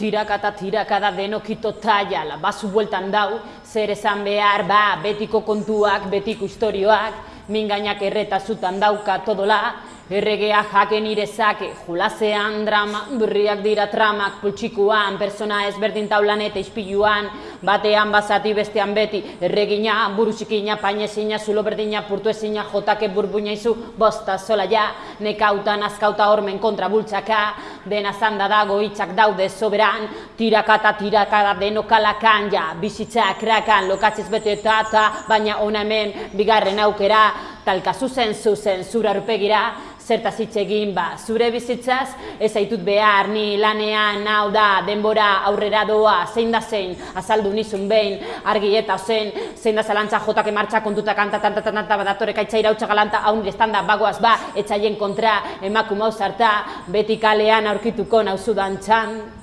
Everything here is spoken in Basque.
Tiraka eta tiraka da denokito taiala, basu bueltan dau, zer esan behar, ba, betiko kontuak, betiko istorioak, mingainak erreta zutan dauka todola, Erregea jaken irezake, julasean drama, berriak dira tramak, pultsikuan, persona ezberdin taulan eta ispiluan, batean bazati bestean beti, erregina, burusikina, painezina, zulo berdina, purtu ezina, jotake burbuina izu, bosta zola ja, nekautan azkauta hormen kontra bultzaka, dena zanda dago hitzak daude soberan, tiraka eta tiraka da denokalakan, ja, bizitza krakan, lokatzez bete eta, baina ona hemen, bigarren aukera, talka zuzen zuzen, zura rupegira, zertaz hitz egin ba, zure bizitzaz, ez aitut behar ni lanean hau da, denbora aurrera doa, zein da zein, azaldu nizun behin, argi eta zen, zein da zalantza jotak emartza kontuta kanta, tanta, tanta, tanta, badatore kaitza irautza galanta, hau estanda bagoaz ba, etxaien kontra, emakum hau zarta, beti kalean aurkituko nauzu txan.